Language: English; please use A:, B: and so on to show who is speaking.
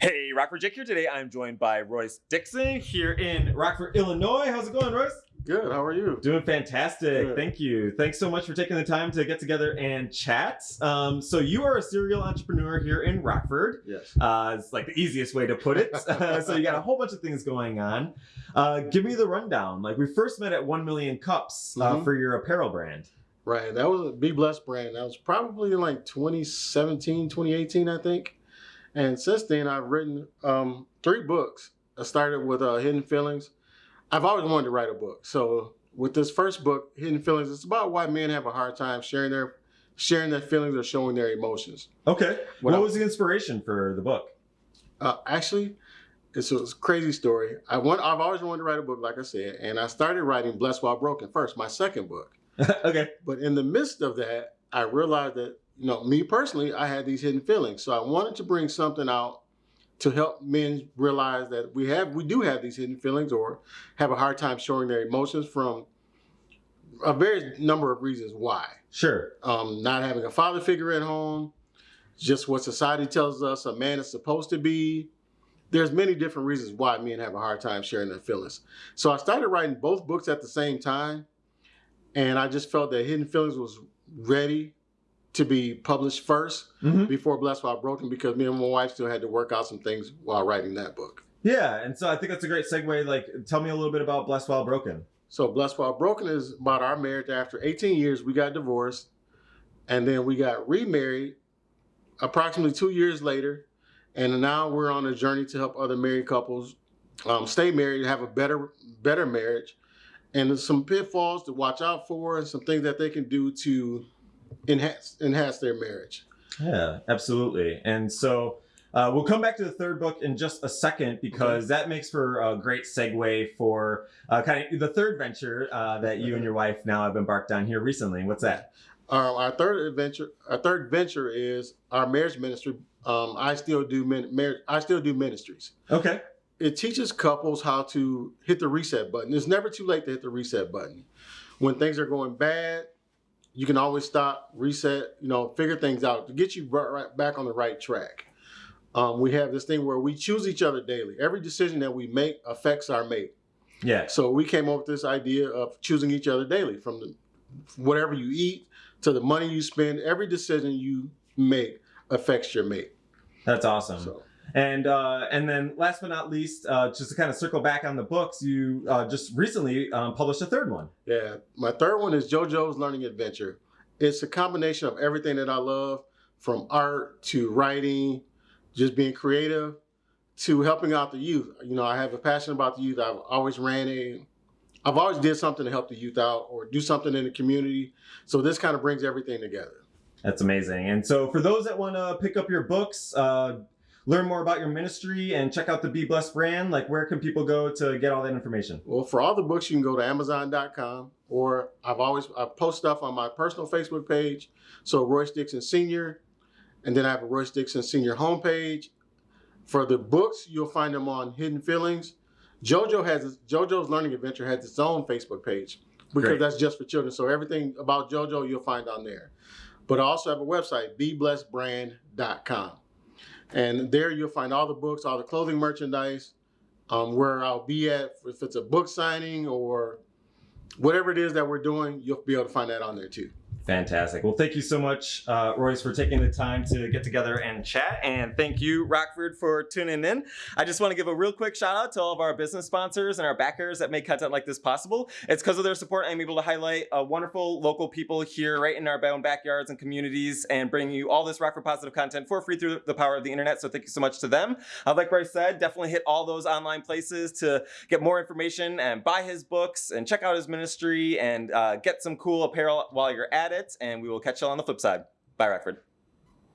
A: Hey, Rockford Jake here. Today I'm joined by Royce Dixon here in Rockford, Illinois. How's it going, Royce?
B: Good. How are you?
A: Doing fantastic.
B: Good.
A: Thank you. Thanks so much for taking the time to get together and chat. Um, so you are a serial entrepreneur here in Rockford.
B: Yes.
A: Uh, it's like the easiest way to put it. so you got a whole bunch of things going on. Uh, give me the rundown. Like we first met at One Million Cups uh,
B: Mhm.
A: for your apparel brand.
B: Right. That was a Be Blessed brand. That was probably in like 2017, 2018, I think. And since then, I've written um, three books. I started with uh, Hidden Feelings. I've always wanted to write a book. So with this first book, Hidden Feelings, it's about why men have a hard time sharing their sharing their feelings or showing their emotions.
A: Okay.
B: What
A: What,
B: I-
A: was the inspiration for the book?
B: Uh, actually, it's a crazy story. I want. I've always wanted to write a book, like I said, and I started writing Blessed While Broken first, my second book.
A: okay.
B: But in the midst of that, I realized that, you know, me personally, I had these hidden feelings. So I wanted to bring something out to help men realize that we have, we do have these hidden feelings or have a hard time showing their emotions from a very number of reasons why.
A: Sure.
B: Um, not having a father figure at home, just what society tells us a man is supposed to be. There's many different reasons why men have a hard time sharing their feelings. So I started writing both books at the same time, and I just felt that Hidden Feelings was ready to be published first
A: hmm
B: before Blessed While Broken because me and my wife still had to work out some things while writing that book.
A: Yeah, and so I think that's a great segue. Like, tell me a little bit about Blessed While Broken.
B: So Blessed While Broken is about our marriage. After 18 years, we got divorced, and then we got remarried approximately two years later, and now we're on a journey to help other married couples um, stay married, have a better better marriage, and there's some pitfalls to watch out for, and some things that they can do to enhance enhance their marriage.
A: Yeah, absolutely. And so uh, we'll come back to the third book in just a second because that makes for a great segue for uh, kind of the third venture uh, that you and your wife now have embarked on here recently. What's that?
B: Um, our third adventure, our third venture is our marriage ministry. Um, I still do min- marriage. I still do ministries.
A: Okay.
B: it teaches couples how to hit the reset button. It's never too late to hit the reset button. When things are going bad, you can always stop, reset, you know, figure things out to get you right, right back on the right track. Um, we have this thing where we choose each other daily. Every decision that we make affects our mate.
A: Yeah.
B: So we came up with this idea of choosing each other daily from the, whatever you eat to the money you spend. Every decision you make affects your mate.
A: That's awesome.
B: So.
A: And uh, and then last but not least, uh, just to kind of circle back on the books, you uh, just recently um, published a third one.
B: Yeah, my third one is JoJo's Learning Adventure. It's a combination of everything that I love, from art to writing, just being creative, to helping out the youth. You know, I have a passion about the youth. I've always ran a, I've always did something to help the youth out or do something in the community. So this kind of brings everything together.
A: That's amazing. And so for those that want to pick up your books, uh, learn more about your ministry, and check out the Be Blessed brand, like where can people go to get all that information?
B: Well, for all the books, you can go to Amazon.com, or I've always I post stuff on my personal Facebook page. So Royce Dixon Senior, and then I have a Royce Dixon Senior homepage. For the books, you'll find them on Hidden Feelings. JoJo has JoJo's Learning Adventure has its own Facebook page because
A: Great.
B: that's just for children. So everything about JoJo you'll find on there. But I also have a website, beblessedbrand.com. And there you'll find all the books, all the clothing merchandise, um, where I'll be at. If it's a book signing or whatever it is that we're doing, you'll be able to find that on there too.
A: Fantastic. Well, thank you so much, uh, Royce, for taking the time to get together and chat. And thank you, Rockford, for tuning in. I just want to give a real quick shout out to all of our business sponsors and our backers that make content like this possible. It's because of their support I'm able to highlight uh, wonderful local people here right in our own backyards and communities and bring you all this Rockford positive content for free through the power of the internet. So thank you so much to them. Uh, like Royce said, definitely hit all those online places to get more information and buy his books and check out his ministry and uh, get some cool apparel while you're at it. And we will catch you all on the flip side. Bye, Rockford.